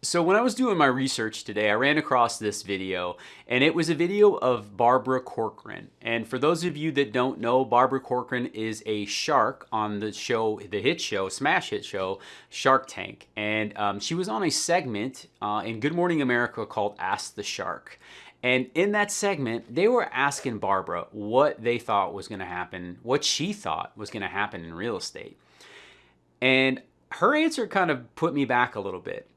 So when I was doing my research today, I ran across this video and it was a video of Barbara Corcoran. And for those of you that don't know, Barbara Corcoran is a shark on the show, the hit show, smash hit show, Shark Tank. And um, she was on a segment uh, in Good Morning America called Ask the Shark. And in that segment, they were asking Barbara what they thought was going to happen, what she thought was going to happen in real estate. And her answer kind of put me back a little bit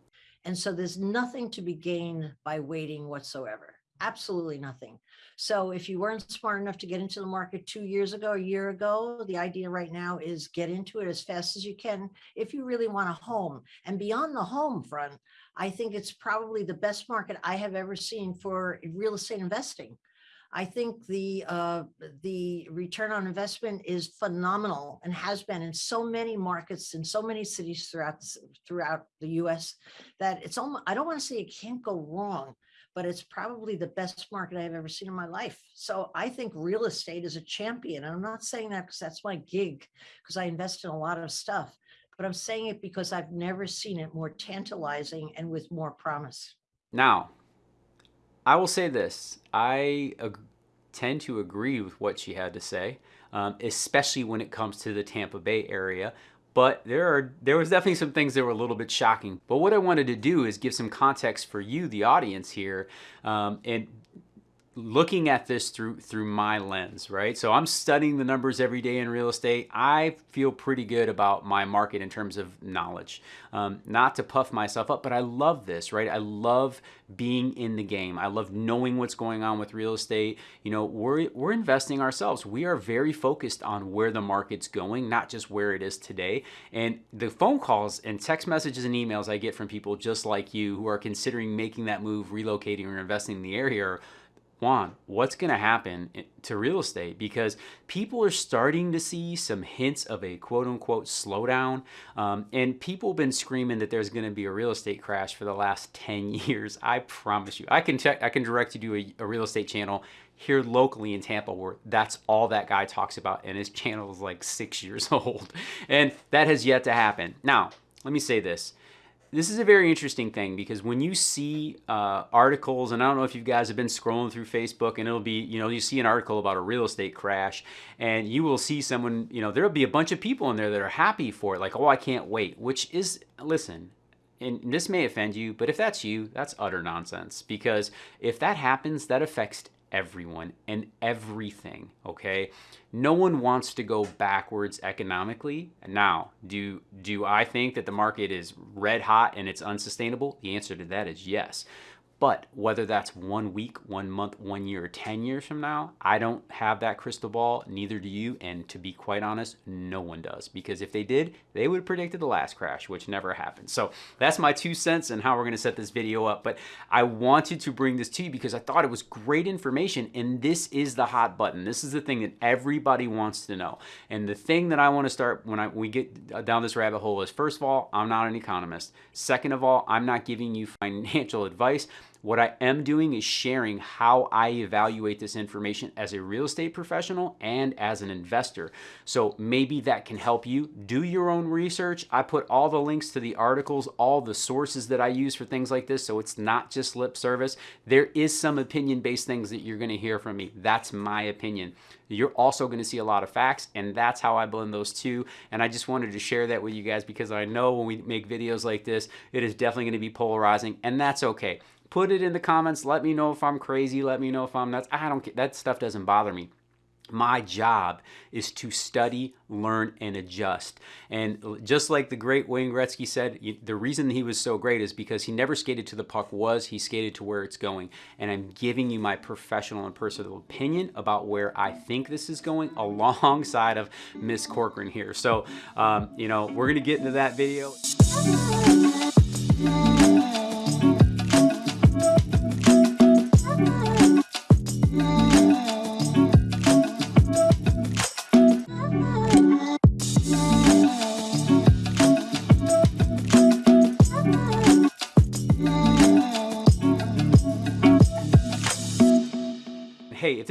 and so there's nothing to be gained by waiting whatsoever. Absolutely nothing. So if you weren't smart enough to get into the market two years ago, a year ago, the idea right now is get into it as fast as you can if you really want a home. And beyond the home front, I think it's probably the best market I have ever seen for real estate investing. I think the uh, the return on investment is phenomenal and has been in so many markets in so many cities throughout throughout the U.S. that it's almost I don't want to say it can't go wrong, but it's probably the best market I've ever seen in my life. So I think real estate is a champion. And I'm not saying that because that's my gig, because I invest in a lot of stuff, but I'm saying it because I've never seen it more tantalizing and with more promise. Now, I will say this. I tend to agree with what she had to say, um, especially when it comes to the Tampa Bay area. But there are there was definitely some things that were a little bit shocking. But what I wanted to do is give some context for you, the audience here, um, and looking at this through through my lens, right? So I'm studying the numbers every day in real estate. I feel pretty good about my market in terms of knowledge. Um, not to puff myself up, but I love this, right? I love being in the game. I love knowing what's going on with real estate. You know, we're we're investing ourselves. We are very focused on where the market's going, not just where it is today. And the phone calls and text messages and emails I get from people just like you who are considering making that move, relocating or investing in the area are Juan, what's going to happen to real estate? Because people are starting to see some hints of a quote unquote slowdown. Um, and people have been screaming that there's going to be a real estate crash for the last 10 years. I promise you. I can check, I can direct you to a, a real estate channel here locally in Tampa where that's all that guy talks about. And his channel is like six years old. And that has yet to happen. Now, let me say this this is a very interesting thing because when you see uh, articles, and I don't know if you guys have been scrolling through Facebook, and it'll be, you know, you see an article about a real estate crash, and you will see someone, you know, there'll be a bunch of people in there that are happy for it, like, oh, I can't wait, which is, listen, and this may offend you, but if that's you, that's utter nonsense because if that happens, that affects everyone and everything, okay? No one wants to go backwards economically. Now, do, do I think that the market is red hot and it's unsustainable? The answer to that is yes. But whether that's one week, one month, one year, or 10 years from now, I don't have that crystal ball, neither do you. And to be quite honest, no one does. Because if they did, they would have predicted the last crash, which never happened. So that's my two cents and how we're going to set this video up. But I wanted to bring this to you because I thought it was great information. And this is the hot button. This is the thing that everybody wants to know. And the thing that I want to start when I, we get down this rabbit hole is first of all, I'm not an economist. Second of all, I'm not giving you financial advice. What I am doing is sharing how I evaluate this information as a real estate professional and as an investor. So maybe that can help you do your own research. I put all the links to the articles, all the sources that I use for things like this. So it's not just lip service. There is some opinion-based things that you're gonna hear from me. That's my opinion. You're also gonna see a lot of facts and that's how I blend those two. And I just wanted to share that with you guys because I know when we make videos like this, it is definitely gonna be polarizing and that's okay put it in the comments. Let me know if I'm crazy. Let me know if I'm nuts. I don't care, that stuff doesn't bother me. My job is to study, learn, and adjust. And just like the great Wayne Gretzky said, the reason he was so great is because he never skated to the puck was, he skated to where it's going. And I'm giving you my professional and personal opinion about where I think this is going alongside of Miss Corcoran here. So, um, you know, we're going to get into that video.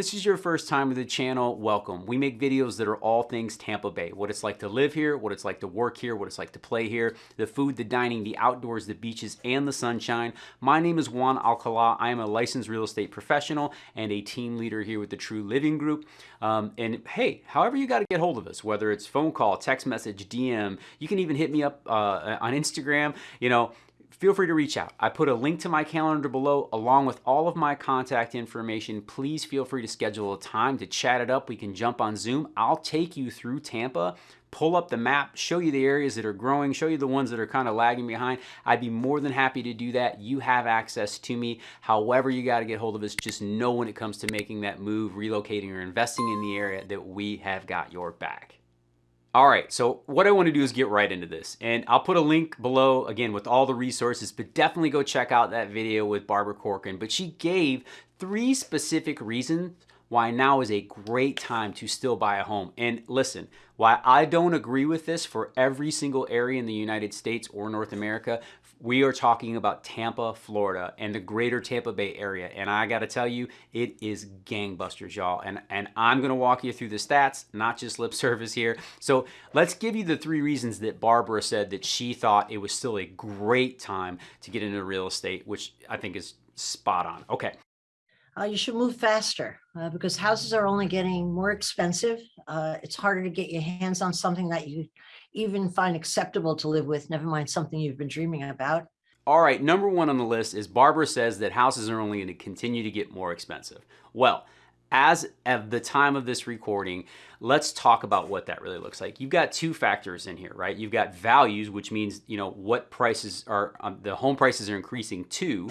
This is your first time to the channel, welcome. We make videos that are all things Tampa Bay. What it's like to live here, what it's like to work here, what it's like to play here, the food, the dining, the outdoors, the beaches, and the sunshine. My name is Juan Alcala. I am a licensed real estate professional and a team leader here with the True Living Group. Um, and hey, however you got to get hold of us, whether it's phone call, text message, DM, you can even hit me up uh, on Instagram. You know, feel free to reach out. I put a link to my calendar below along with all of my contact information. Please feel free to schedule a time to chat it up. We can jump on Zoom. I'll take you through Tampa, pull up the map, show you the areas that are growing, show you the ones that are kind of lagging behind. I'd be more than happy to do that. You have access to me. However you got to get hold of us, just know when it comes to making that move, relocating or investing in the area that we have got your back. All right, so what I want to do is get right into this. And I'll put a link below, again, with all the resources, but definitely go check out that video with Barbara Corcoran. But she gave three specific reasons why now is a great time to still buy a home. And listen, why I don't agree with this for every single area in the United States or North America, we are talking about Tampa, Florida, and the greater Tampa Bay area. And I got to tell you, it is gangbusters, y'all. And, and I'm going to walk you through the stats, not just lip service here. So let's give you the three reasons that Barbara said that she thought it was still a great time to get into real estate, which I think is spot on. Okay uh, you should move faster uh, because houses are only getting more expensive. Uh, it's harder to get your hands on something that you even find acceptable to live with, never mind something you've been dreaming about. All right, number one on the list is Barbara says that houses are only going to continue to get more expensive. Well, as of the time of this recording, let's talk about what that really looks like. You've got two factors in here, right? You've got values, which means, you know, what prices are, um, the home prices are increasing to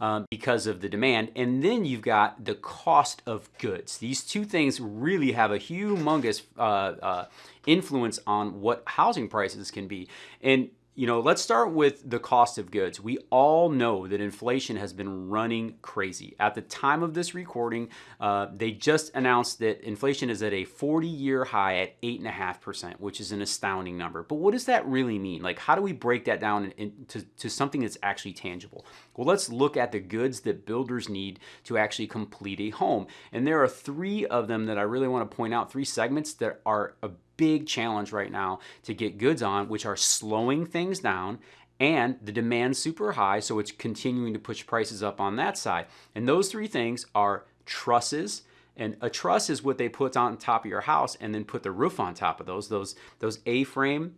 um, because of the demand. And then you've got the cost of goods. These two things really have a humongous uh, uh, influence on what housing prices can be. And you know, let's start with the cost of goods. We all know that inflation has been running crazy. At the time of this recording, uh, they just announced that inflation is at a 40 year high at 8.5%, which is an astounding number. But what does that really mean? Like, how do we break that down into to something that's actually tangible? Well, let's look at the goods that builders need to actually complete a home. And there are three of them that I really want to point out, three segments that are a big challenge right now to get goods on, which are slowing things down and the demand super high, so it's continuing to push prices up on that side. And those three things are trusses, and a truss is what they put on top of your house and then put the roof on top of those. Those, those A-frame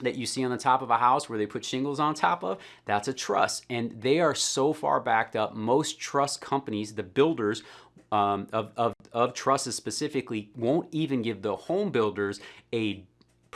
that you see on the top of a house where they put shingles on top of, that's a truss. And they are so far backed up. Most truss companies, the builders um, of, of, of trusses specifically, won't even give the home builders a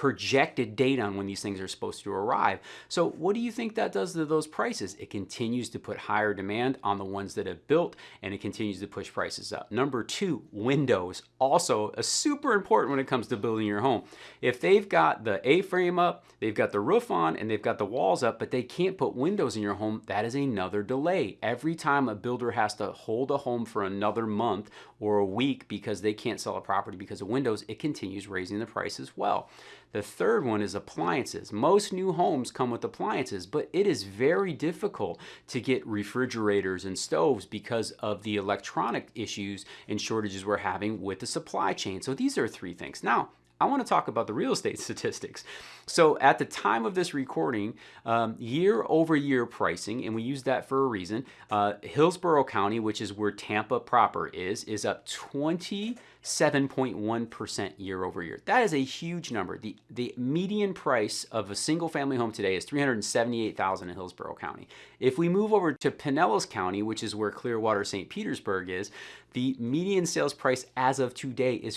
projected date on when these things are supposed to arrive. So what do you think that does to those prices? It continues to put higher demand on the ones that have built and it continues to push prices up. Number two, windows. Also a super important when it comes to building your home. If they've got the A-frame up, they've got the roof on, and they've got the walls up, but they can't put windows in your home, that is another delay. Every time a builder has to hold a home for another month or a week because they can't sell a property because of windows, it continues raising the price as well. The third one is appliances. Most new homes come with appliances, but it is very difficult to get refrigerators and stoves because of the electronic issues and shortages we're having with the supply chain. So these are three things. Now, I want to talk about the real estate statistics. So at the time of this recording, um, year over year pricing, and we use that for a reason, uh, Hillsborough County, which is where Tampa proper is, is up 27.1% year over year. That is a huge number. The, the median price of a single family home today is 378,000 in Hillsborough County. If we move over to Pinellas County, which is where Clearwater St. Petersburg is, the median sales price as of today is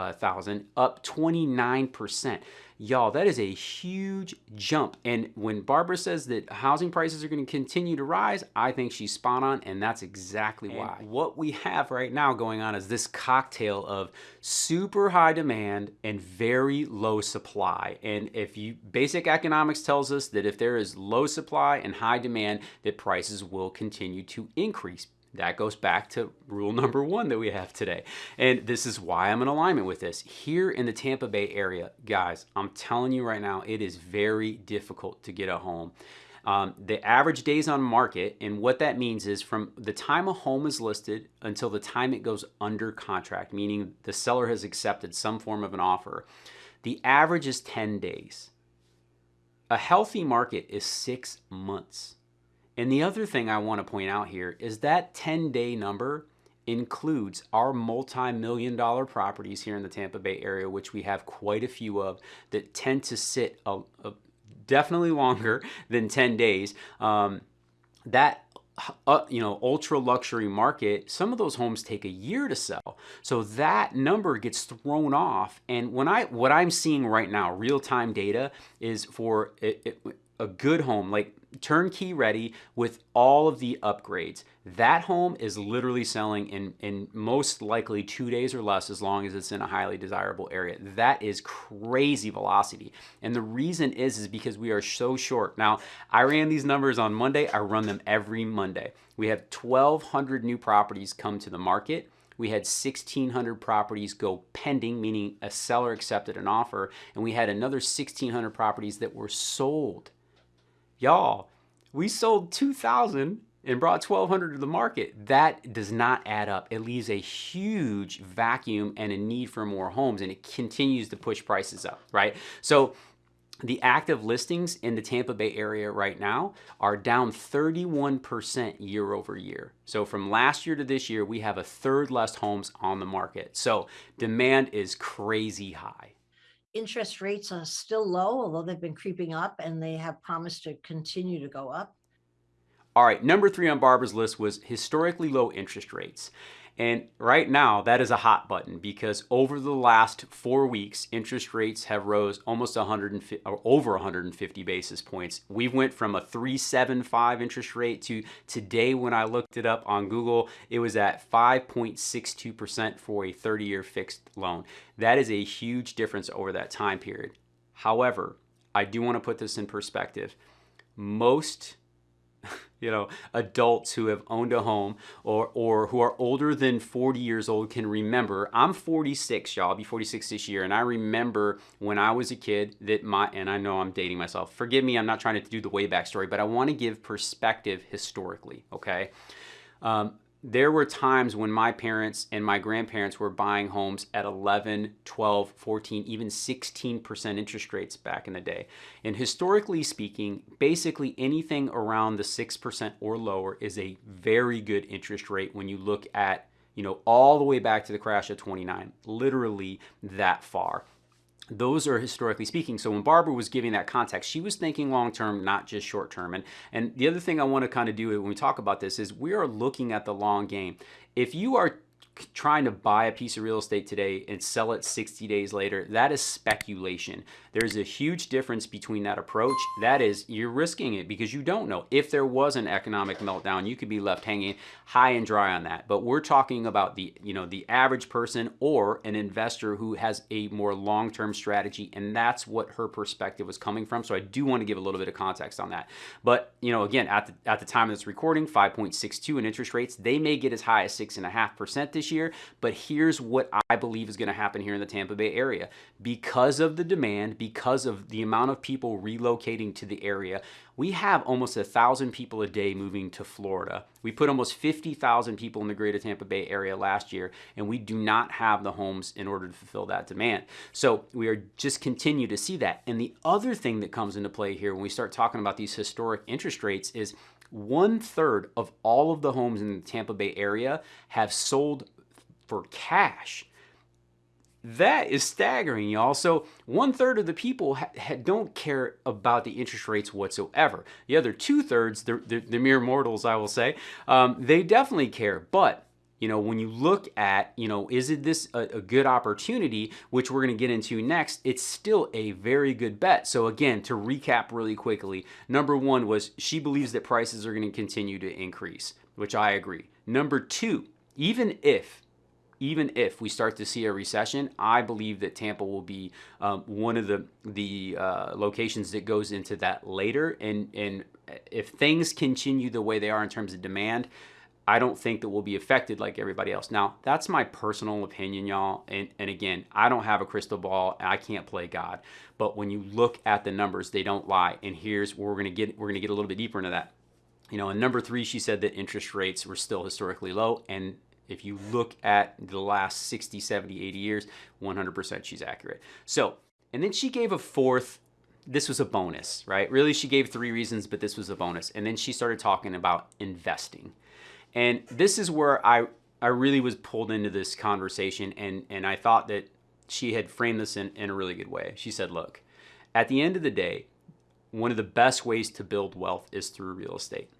435,000, up 29%. Y'all, that is a huge jump. And when Barbara says that housing prices are going to continue to rise, I think she's spot on, and that's exactly and why. What we have right now going on is this cocktail of super high demand and very low supply. And if you basic economics tells us that if there is low supply and high demand, that prices will continue to increase That goes back to rule number one that we have today. And this is why I'm in alignment with this. Here in the Tampa Bay area, guys, I'm telling you right now, it is very difficult to get a home. Um, the average days on market, and what that means is from the time a home is listed until the time it goes under contract, meaning the seller has accepted some form of an offer, the average is 10 days. A healthy market is six months. And the other thing I want to point out here is that 10 day number includes our multi million dollar properties here in the Tampa Bay area, which we have quite a few of that tend to sit a, a, definitely longer than 10 days. Um, that uh, you know ultra luxury market some of those homes take a year to sell so that number gets thrown off and when i what i'm seeing right now real time data is for it, it, a good home like turnkey ready with all of the upgrades. That home is literally selling in, in most likely two days or less as long as it's in a highly desirable area. That is crazy velocity. And the reason is, is because we are so short. Now, I ran these numbers on Monday. I run them every Monday. We have 1,200 new properties come to the market we had 1,600 properties go pending, meaning a seller accepted an offer, and we had another 1,600 properties that were sold. Y'all, we sold 2,000 and brought 1,200 to the market. That does not add up. It leaves a huge vacuum and a need for more homes, and it continues to push prices up, right? So the active listings in the Tampa Bay area right now are down 31% year over year. So from last year to this year, we have a third less homes on the market. So demand is crazy high interest rates are still low, although they've been creeping up and they have promised to continue to go up. All right, number three on Barbara's list was historically low interest rates. And right now, that is a hot button because over the last four weeks, interest rates have rose almost 150 or over 150 basis points. We went from a 375 interest rate to today, when I looked it up on Google, it was at 5.62% for a 30-year fixed loan. That is a huge difference over that time period. However, I do want to put this in perspective. Most you know, adults who have owned a home or, or who are older than 40 years old can remember. I'm 46, y'all. I'll be 46 this year. And I remember when I was a kid that my, and I know I'm dating myself. Forgive me, I'm not trying to do the way back story, but I want to give perspective historically, okay? Um, there were times when my parents and my grandparents were buying homes at 11, 12, 14, even 16% interest rates back in the day. And historically speaking, basically anything around the 6% or lower is a very good interest rate when you look at, you know, all the way back to the crash of 29, literally that far those are historically speaking. So when Barbara was giving that context, she was thinking long term, not just short term. And and the other thing I want to kind of do when we talk about this is we are looking at the long game. If you are trying to buy a piece of real estate today and sell it 60 days later, that is speculation. There's a huge difference between that approach. That is, you're risking it because you don't know. If there was an economic meltdown, you could be left hanging high and dry on that. But we're talking about the, you know, the average person or an investor who has a more long-term strategy, and that's what her perspective was coming from. So I do want to give a little bit of context on that. But you know, again, at the at the time of this recording, 5.62 in interest rates, they may get as high as six and a half percent this year. But here's what I believe is going to happen here in the Tampa Bay area because of the demand because of the amount of people relocating to the area, we have almost a thousand people a day moving to Florida. We put almost 50,000 people in the greater Tampa Bay area last year, and we do not have the homes in order to fulfill that demand. So we are just continue to see that. And the other thing that comes into play here when we start talking about these historic interest rates is one third of all of the homes in the Tampa Bay area have sold for cash. That is staggering, y'all. So one third of the people don't care about the interest rates whatsoever. The other two thirds, the, the, the mere mortals, I will say, um, they definitely care. But you know, when you look at, you know, is it this a, a good opportunity, which we're going to get into next, it's still a very good bet. So again, to recap really quickly, number one was she believes that prices are going to continue to increase, which I agree. Number two, even if even if we start to see a recession, I believe that Tampa will be um, one of the the uh, locations that goes into that later. And and if things continue the way they are in terms of demand, I don't think that we'll be affected like everybody else. Now, that's my personal opinion, y'all. And, and again, I don't have a crystal ball. I can't play God. But when you look at the numbers, they don't lie. And here's where we're gonna get we're gonna get a little bit deeper into that. You know, in number three, she said that interest rates were still historically low. And if you look at the last 60, 70, 80 years, 100% she's accurate. So, and then she gave a fourth this was a bonus, right? Really, she gave three reasons, but this was a bonus. And then she started talking about investing. And this is where I I really was pulled into this conversation and and I thought that she had framed this in, in a really good way. She said, look, at the end of the day, one of the best ways to build wealth is through real estate.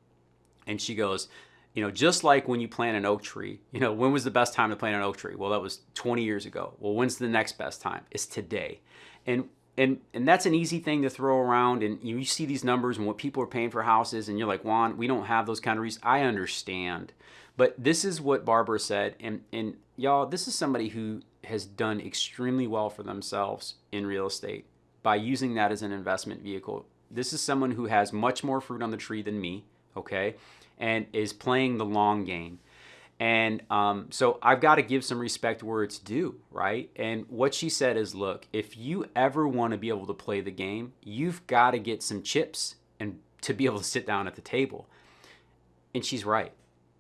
And she goes, you know, just like when you plant an oak tree, you know, when was the best time to plant an oak tree? Well, that was 20 years ago. Well, when's the next best time? It's today. And and and that's an easy thing to throw around and you see these numbers and what people are paying for houses and you're like juan we don't have those kind of reasons i understand but this is what barbara said and and y'all this is somebody who has done extremely well for themselves in real estate by using that as an investment vehicle this is someone who has much more fruit on the tree than me okay and is playing the long game and um, so I've got to give some respect where it's due, right? And what she said is look, if you ever want to be able to play the game, you've got to get some chips and to be able to sit down at the table. And she's right.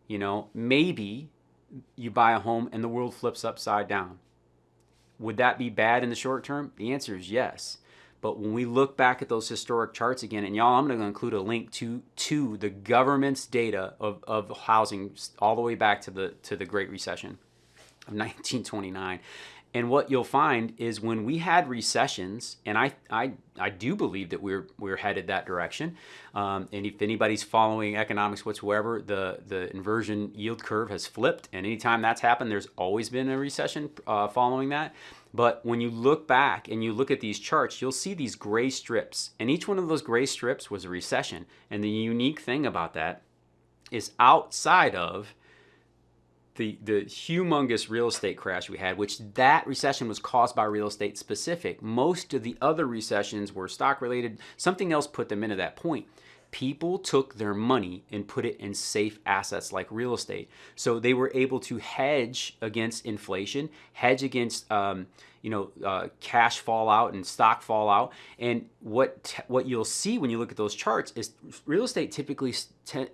You know, maybe you buy a home and the world flips upside down. Would that be bad in the short term? The answer is yes. But when we look back at those historic charts again, and y'all, I'm going to include a link to to the government's data of, of housing all the way back to the to the Great Recession of 1929. And what you'll find is when we had recessions, and I, I, I do believe that we're, we're headed that direction. Um, and if anybody's following economics whatsoever, the, the inversion yield curve has flipped. And anytime that's happened, there's always been a recession uh, following that. But when you look back and you look at these charts, you'll see these gray strips. And each one of those gray strips was a recession. And the unique thing about that is outside of the, the humongous real estate crash we had, which that recession was caused by real estate specific. Most of the other recessions were stock related. Something else put them into that point people took their money and put it in safe assets like real estate. So they were able to hedge against inflation, hedge against um, you know uh, cash fallout and stock fallout. And what what you'll see when you look at those charts is real estate typically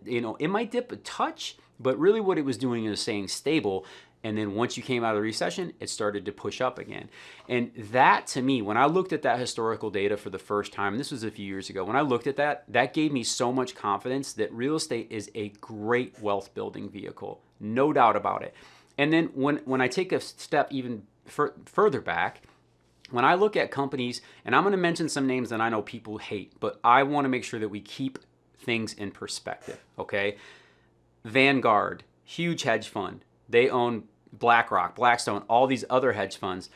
you know it might dip a touch, but really what it was doing is staying stable and then once you came out of the recession, it started to push up again. And that to me, when I looked at that historical data for the first time, this was a few years ago, when I looked at that, that gave me so much confidence that real estate is a great wealth building vehicle. No doubt about it. And then when, when I take a step even fur further back, when I look at companies, and I'm going to mention some names that I know people hate, but I want to make sure that we keep things in perspective, okay? Vanguard, huge hedge fund. They own BlackRock, Blackstone, all these other hedge funds,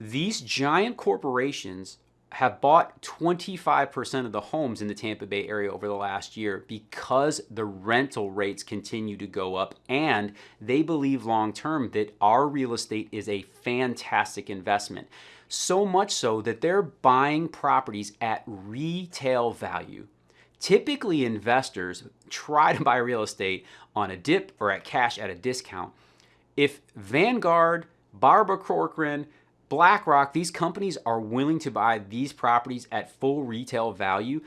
these giant corporations have bought 25% of the homes in the Tampa Bay area over the last year because the rental rates continue to go up and they believe long term that our real estate is a fantastic investment. So much so that they're buying properties at retail value. Typically, investors try to buy real estate on a dip or at cash at a discount if Vanguard, Barbara Corcoran, BlackRock, these companies are willing to buy these properties at full retail value,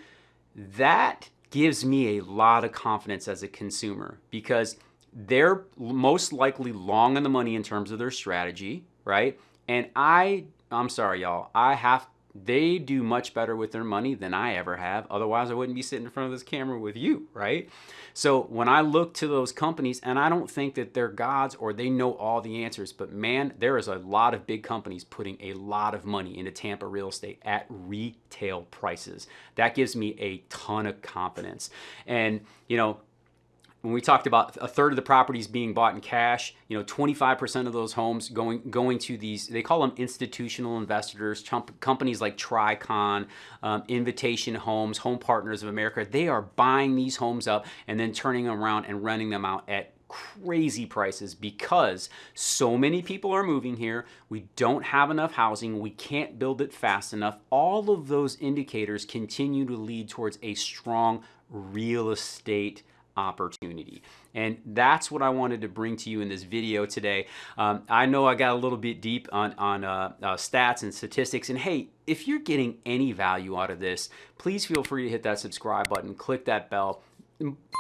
that gives me a lot of confidence as a consumer because they're most likely long on the money in terms of their strategy, right? And I, I'm sorry, y'all, I have they do much better with their money than I ever have. Otherwise, I wouldn't be sitting in front of this camera with you, right? So when I look to those companies, and I don't think that they're gods or they know all the answers, but man, there is a lot of big companies putting a lot of money into Tampa real estate at retail prices. That gives me a ton of confidence. And, you know, when we talked about a third of the properties being bought in cash, you know, 25% of those homes going going to these, they call them institutional investors, companies like Tricon, um, Invitation Homes, Home Partners of America, they are buying these homes up and then turning them around and renting them out at crazy prices because so many people are moving here. We don't have enough housing. We can't build it fast enough. All of those indicators continue to lead towards a strong real estate opportunity. And that's what I wanted to bring to you in this video today. Um, I know I got a little bit deep on, on uh, uh, stats and statistics. And hey, if you're getting any value out of this, please feel free to hit that subscribe button, click that bell,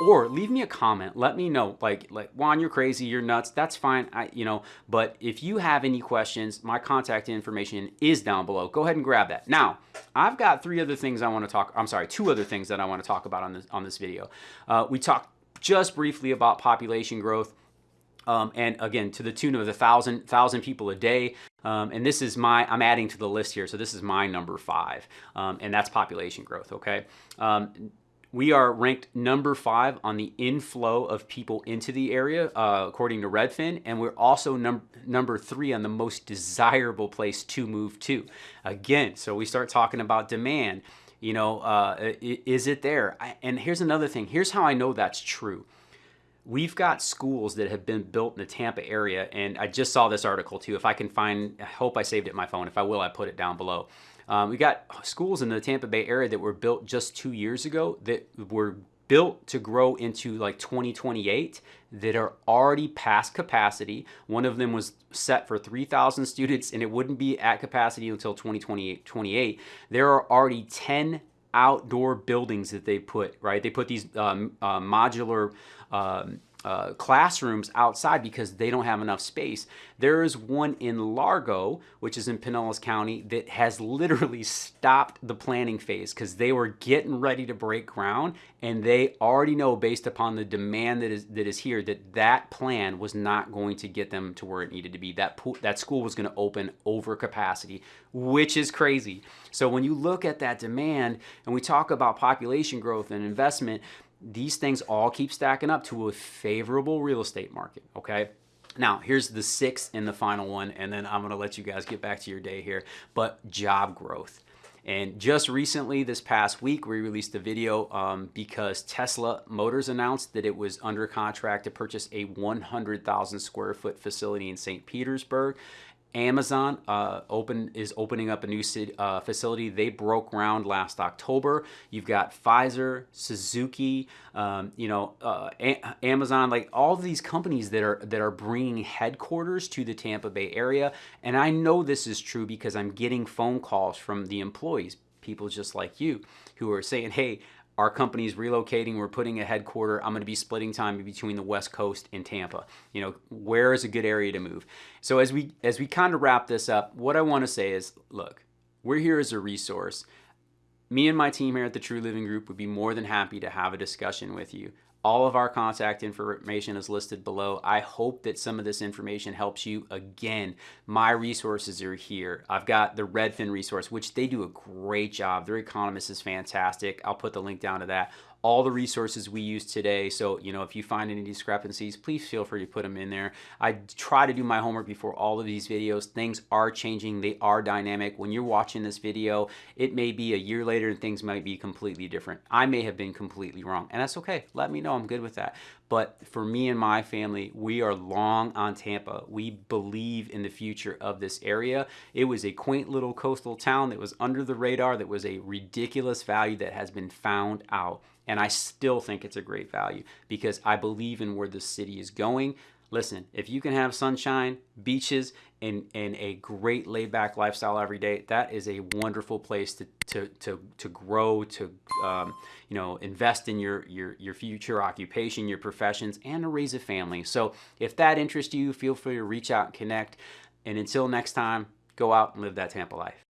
or leave me a comment. Let me know. Like like juan you're crazy. You're nuts. That's fine. I you know but if you have any questions my contact information is down below. Go ahead and grab that. Now i've got three other things i want to talk i'm sorry two other things that i want to talk about on this on this video. Uh, we talked just briefly about population growth um, and again to the tune of a thousand thousand people a day. Um, and this is my i'm adding to the list here so this is my number five um, and that's population growth okay? Um, we are ranked number five on the inflow of people into the area, uh, according to Redfin, and we're also num number three on the most desirable place to move to. Again, so we start talking about demand. You know, uh, is it there? I, and here's another thing. Here's how I know that's true. We've got schools that have been built in the Tampa area, and I just saw this article too. If I can find, I hope I saved it in my phone. If I will, I put it down below. Um, we got schools in the Tampa Bay area that were built just two years ago that were built to grow into like 2028 that are already past capacity. One of them was set for 3,000 students and it wouldn't be at capacity until 2028. 28. There are already 10 outdoor buildings that they put, right? They put these um, uh, modular um, uh, classrooms outside because they don't have enough space. There is one in Largo, which is in Pinellas County, that has literally stopped the planning phase because they were getting ready to break ground and they already know based upon the demand that is that is here that that plan was not going to get them to where it needed to be. That that school was going to open over capacity, which is crazy. So when you look at that demand and we talk about population growth and investment, these things all keep stacking up to a favorable real estate market, okay? Now, here's the sixth and the final one, and then I'm gonna let you guys get back to your day here, but job growth. And just recently, this past week, we released a video um, because Tesla Motors announced that it was under contract to purchase a 100,000 square foot facility in St. Petersburg. Amazon uh, open is opening up a new uh, facility. They broke ground last October. You've got Pfizer, Suzuki, um, you know, uh, Amazon, like all these companies that are that are bringing headquarters to the Tampa Bay area. And I know this is true because I'm getting phone calls from the employees, people just like you, who are saying, "Hey, our company's relocating we're putting a headquarter i'm going to be splitting time between the west coast and tampa. You know where is a good area to move? So as we as we kind of wrap this up what i want to say is look we're here as a resource me and my team here at the true living group would be more than happy to have a discussion with you all of our contact information is listed below. I hope that some of this information helps you. Again, my resources are here. I've got the Redfin resource, which they do a great job. Their economist is fantastic. I'll put the link down to that all the resources we use today. So, you know, if you find any discrepancies, please feel free to put them in there. I try to do my homework before all of these videos. Things are changing. They are dynamic. When you're watching this video, it may be a year later and things might be completely different. I may have been completely wrong and that's okay. Let me know. I'm good with that. But for me and my family, we are long on Tampa. We believe in the future of this area. It was a quaint little coastal town that was under the radar, that was a ridiculous value that has been found out. And I still think it's a great value because I believe in where the city is going. Listen, if you can have sunshine, beaches, and, and a great laid back lifestyle every day, that is a wonderful place to, to, to, to grow, to um, you know, invest in your, your, your future occupation, your professions, and to raise a family. So if that interests you, feel free to reach out and connect. And until next time, go out and live that Tampa life.